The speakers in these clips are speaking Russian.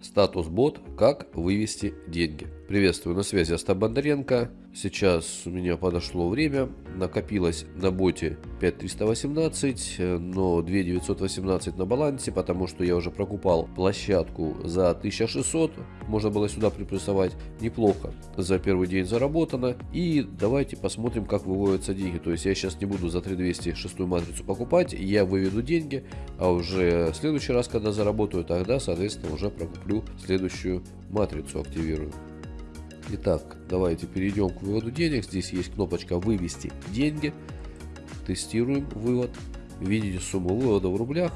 Статус бот «Как вывести деньги». Приветствую, на связи Остап Бондаренко. Сейчас у меня подошло время. Накопилось на боте 5318, но 2918 на балансе, потому что я уже прокупал площадку за 1600. Можно было сюда приплюсовать неплохо. За первый день заработано. И давайте посмотрим, как выводятся деньги. То есть я сейчас не буду за 3200 шестую матрицу покупать. Я выведу деньги, а уже в следующий раз, когда заработаю, тогда, соответственно, уже прокуплю следующую матрицу, активирую. Итак, давайте перейдем к выводу денег. Здесь есть кнопочка «Вывести деньги». Тестируем вывод. Видите сумму вывода в рублях.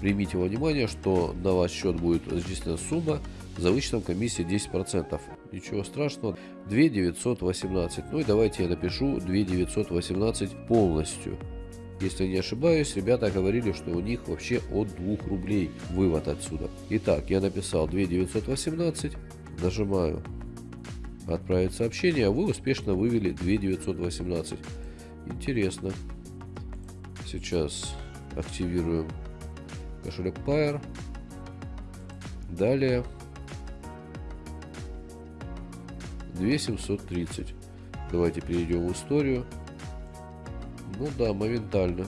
Примите во внимание, что на ваш счет будет зачислена сумма за вычетом комиссии 10%. Ничего страшного. 2 918. Ну и давайте я напишу 2 918 полностью. Если не ошибаюсь, ребята говорили, что у них вообще от 2 рублей вывод отсюда. Итак, я написал 2 918. Нажимаю отправить сообщение, а вы успешно вывели 2918. Интересно. Сейчас активируем кошелек Pair. Далее 2730. Давайте перейдем в историю. Ну да, моментально.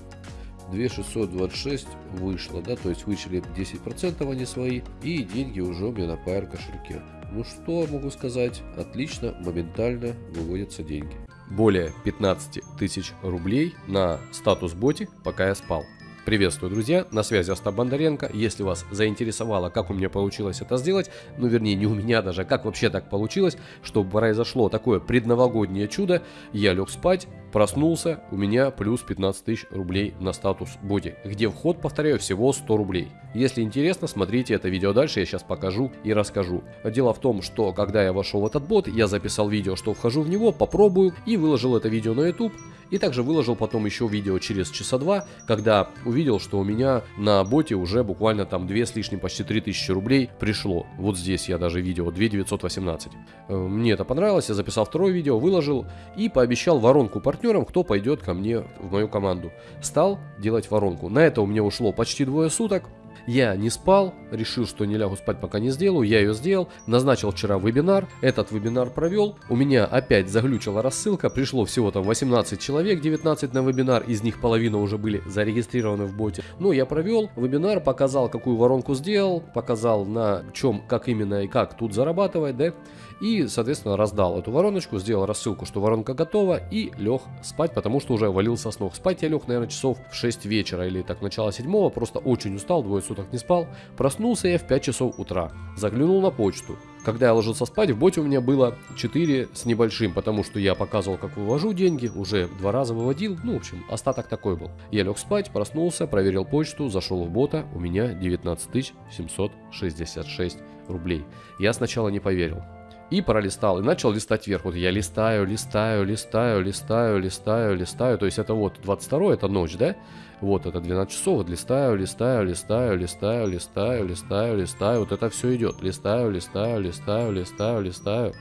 2626 вышло, да, то есть вычли 10% они свои, и деньги уже у меня на Pair кошельке. Ну что могу сказать, отлично, моментально выводятся деньги. Более 15 тысяч рублей на статус боте, пока я спал. Приветствую, друзья, на связи Остап Бондаренко. Если вас заинтересовало, как у меня получилось это сделать, ну вернее не у меня даже, как вообще так получилось, чтобы произошло такое предновогоднее чудо, я лег спать, проснулся, у меня плюс 15 тысяч рублей на статус боди, где вход, повторяю, всего 100 рублей. Если интересно, смотрите это видео дальше, я сейчас покажу и расскажу. Дело в том, что когда я вошел в этот бот, я записал видео, что вхожу в него, попробую и выложил это видео на YouTube. И также выложил потом еще видео через часа два, когда увидел, что у меня на боте уже буквально там 2 с лишним, почти 3000 рублей пришло. Вот здесь я даже видео 2918. Э, мне это понравилось, я записал второе видео, выложил и пообещал воронку партнерам, кто пойдет ко мне в мою команду. Стал делать воронку. На это у меня ушло почти двое суток. Я не спал, решил, что не лягу спать, пока не сделаю. Я ее сделал, назначил вчера вебинар, этот вебинар провел. У меня опять заглючила рассылка, пришло всего там 18 человек, 19 на вебинар, из них половина уже были зарегистрированы в боте. Ну, я провел вебинар, показал, какую воронку сделал, показал на чем, как именно и как тут зарабатывать, да. И, соответственно, раздал эту вороночку, сделал рассылку, что воронка готова, и лег спать, потому что уже валился с ног. Спать я лег, наверное, часов в 6 вечера или так начало 7, просто очень устал, двое суток не спал. Проснулся я в 5 часов утра, заглянул на почту. Когда я ложился спать, в боте у меня было 4 с небольшим, потому что я показывал, как вывожу деньги, уже два раза выводил, ну, в общем, остаток такой был. Я лег спать, проснулся, проверил почту, зашел в бота, у меня 19 766 рублей. Я сначала не поверил. И пролистал, и начал листать вверх. Вот я листаю, листаю, листаю, листаю, листаю, листаю. То есть это вот 22 это ночь, да? Вот это 12 часов. Вот листаю, листаю, листаю, листаю, листаю, листаю, листаю. Вот это все идет. Листаю, листаю, листаю, листаю, листаю.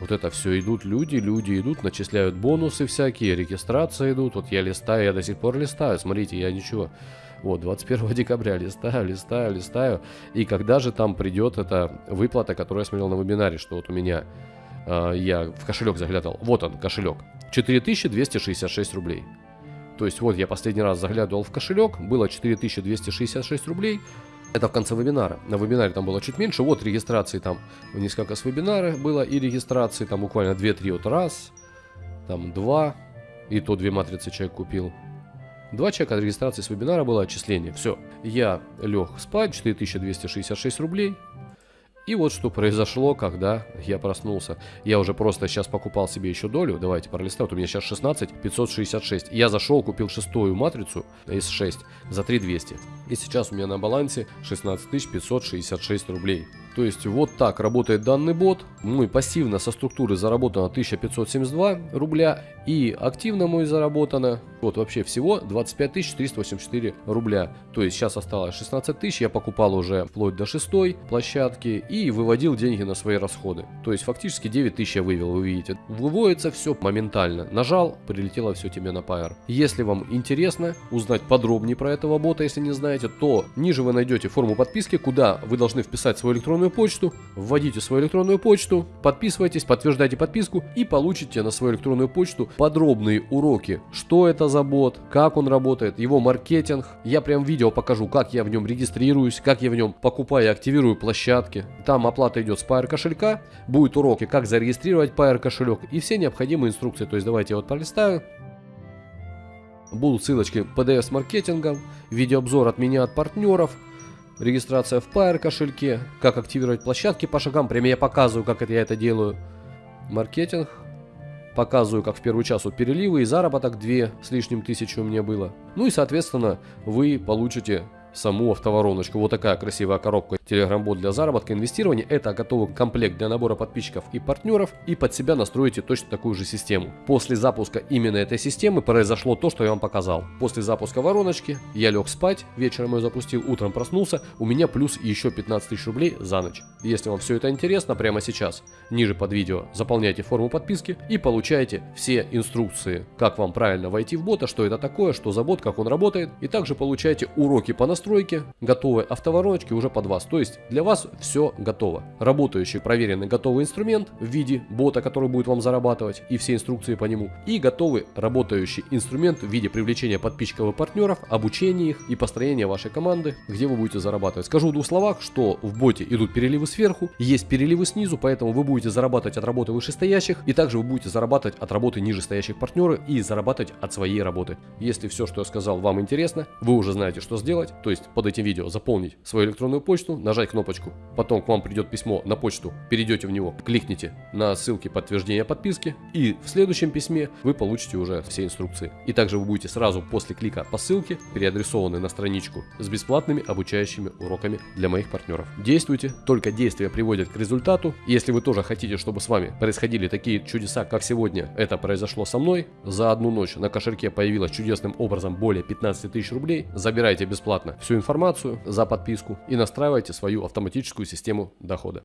Вот это все идут люди, люди идут, начисляют бонусы всякие, регистрации идут. Вот я листаю, я до сих пор листаю. Смотрите, я ничего. Вот, 21 декабря листаю, листаю, листаю. И когда же там придет эта выплата, которую я смотрел на вебинаре, что вот у меня, э, я в кошелек заглядывал. Вот он, кошелек. 4266 рублей. То есть вот я последний раз заглядывал в кошелек, было 4266 рублей. Это в конце вебинара. На вебинаре там было чуть меньше. Вот регистрации там несколько с вебинара было и регистрации там буквально 2-3 вот раз, там 2, и то две матрицы человек купил. Два чека от регистрации с вебинара было отчисление. Все, я лег спать, 4266 рублей. И вот что произошло, когда я проснулся. Я уже просто сейчас покупал себе еще долю. Давайте пролистаю. Вот у меня сейчас 16 566. Я зашел, купил шестую матрицу S6 за 3200. И сейчас у меня на балансе 16 566 рублей. То есть вот так работает данный бот. Мы пассивно со структуры заработано 1572 рубля. И активно мой заработано, вот вообще всего 25 384 рубля. То есть сейчас осталось 16 тысяч, я покупал уже вплоть до шестой площадки и выводил деньги на свои расходы. То есть фактически 9 тысяч я вывел, вы видите. Выводится все моментально. Нажал, прилетело все тебе на Pair. Если вам интересно узнать подробнее про этого бота, если не знаете, то ниже вы найдете форму подписки, куда вы должны вписать свою электронную почту, вводите свою электронную почту, подписывайтесь, подтверждайте подписку и получите на свою электронную почту подробные уроки, что это за бот, как он работает, его маркетинг. Я прям видео покажу, как я в нем регистрируюсь, как я в нем покупаю и активирую площадки. Там оплата идет с Pair кошелька, будет уроки, как зарегистрировать Pair кошелек и все необходимые инструкции. То есть давайте я вот пролистаю. Будут ссылочки PDF маркетингом, видеообзор от меня от партнеров, регистрация в Pair кошельке, как активировать площадки по шагам, прямо я показываю, как это я это делаю. Маркетинг, показываю, как в первый час вот переливы и заработок 2 с лишним тысячи у меня было. Ну и соответственно вы получите саму автовороночку. Вот такая красивая коробка Telegram-бот для заработка, инвестирования. Это готовый комплект для набора подписчиков и партнеров. И под себя настроите точно такую же систему. После запуска именно этой системы произошло то, что я вам показал. После запуска вороночки я лег спать, вечером ее запустил, утром проснулся. У меня плюс еще 15 тысяч рублей за ночь. Если вам все это интересно, прямо сейчас, ниже под видео заполняйте форму подписки и получаете все инструкции, как вам правильно войти в бота, что это такое, что за бот, как он работает. И также получаете уроки по настройке, готовые автовороночки уже под вас. То есть для вас все готово. Работающий, проверенный, готовый инструмент в виде бота, который будет вам зарабатывать и все инструкции по нему. И готовый работающий инструмент в виде привлечения подписчиков и партнеров, обучения их и построения вашей команды, где вы будете зарабатывать. Скажу в двух словах, что в боте идут переливы сверху, есть переливы снизу, поэтому вы будете зарабатывать от работы вышестоящих, и также вы будете зарабатывать от работы нижестоящих партнеров и зарабатывать от своей работы. Если все, что я сказал, вам интересно, вы уже знаете, что сделать, то есть под этим видео заполнить свою электронную почту, нажать кнопочку, потом к вам придет письмо на почту, перейдете в него, кликните на ссылки подтверждения подписки, и в следующем письме вы получите уже все инструкции. И также вы будете сразу после клика по ссылке переадресованы на страничку с бесплатными обучающими уроками для моих партнеров. Действуйте, только действия приводят к результату. Если вы тоже хотите, чтобы с вами происходили такие чудеса, как сегодня это произошло со мной, за одну ночь на кошельке появилось чудесным образом более 15 тысяч рублей, забирайте бесплатно всю информацию за подписку и настраивайте свою автоматическую систему дохода.